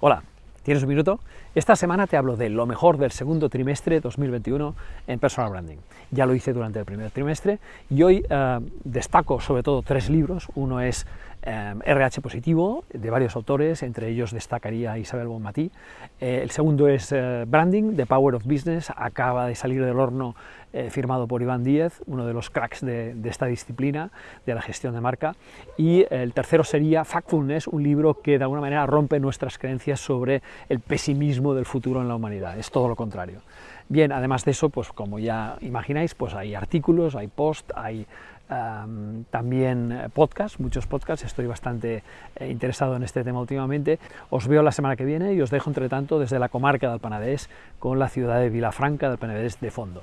Hola, ¿tienes un minuto? Esta semana te hablo de lo mejor del segundo trimestre 2021 en personal branding. Ya lo hice durante el primer trimestre y hoy eh, destaco sobre todo tres libros. Uno es RH Positivo, de varios autores, entre ellos destacaría Isabel Bonmatí. Eh, el segundo es eh, Branding, The Power of Business, acaba de salir del horno, eh, firmado por Iván Díez, uno de los cracks de, esta disciplina, de la gestión de marca. Y el tercero sería Factfulness, un libro que de alguna manera rompe nuestras creencias sobre el pesimismo del futuro en la humanidad, es todo lo contrario. Bien, además de eso, pues como ya imagináis, pues hay artículos, hay posts, hay también eh, podcast, muchos podcasts, estoy bastante eh, interesado en este tema últimamente. Os veo la semana que viene y os dejo entre tanto desde la comarca del Penedès con la ciudad de Vilafranca del Penedès de fondo.